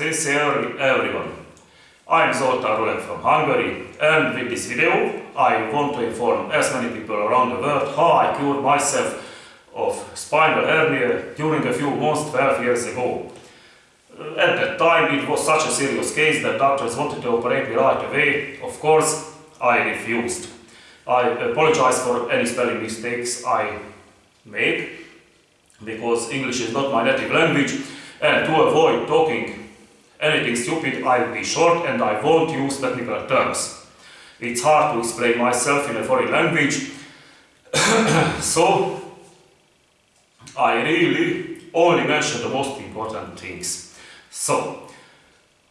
Sincerely everyone. I'm Zoltán Rulek from Hungary and with this video I want to inform as many people around the world how I cured myself of spinal hernia during a few months 12 years ago. At that time it was such a serious case that doctors wanted to operate me right away. Of course, I refused. I apologize for any spelling mistakes I make because English is not my native language and to avoid talking anything stupid I'll be short and I won't use technical terms. It's hard to explain myself in a foreign language so I really only mention the most important things. So,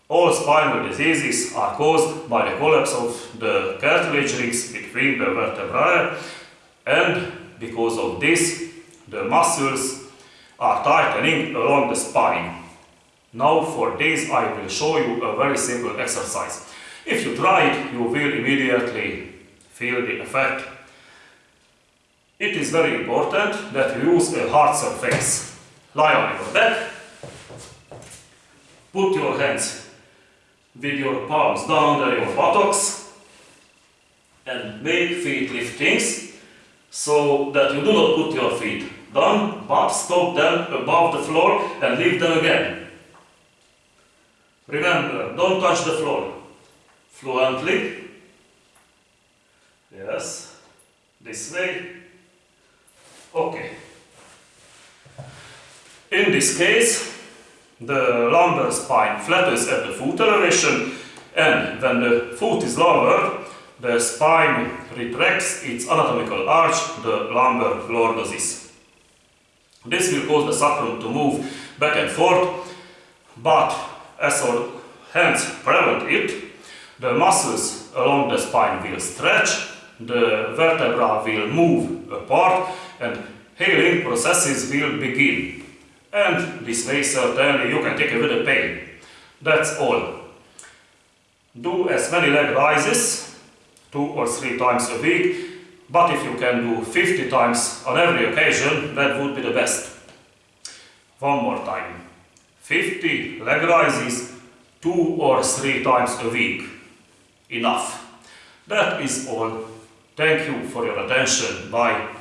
all spinal diseases are caused by the collapse of the cartilage rings between the vertebrae and because of this the muscles are tightening along the spine. Now for this I will show you a very simple exercise. If you try it, you will immediately feel the effect. It is very important that you use a hard surface. Lie on your back, put your hands with your palms down under your buttocks and make feet liftings so that you do not put your feet down but stop them above the floor and lift them again. Remember, don't touch the floor. Fluently. Yes. This way. Okay. In this case, the lumbar spine flattens at the foot elevation and when the foot is lower, the spine retracts its anatomical arch, the lumbar lordosis. This will cause the sacrum to move back and forth, but as our hands prevent it, the muscles along the spine will stretch, the vertebra will move apart and healing processes will begin. And this way certainly you can take away the pain. That's all. Do as many leg rises, two or three times a week, but if you can do 50 times on every occasion, that would be the best. One more time. 50 leg rises, two or three times a week. Enough. That is all. Thank you for your attention. Bye.